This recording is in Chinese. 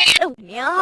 아, 왜?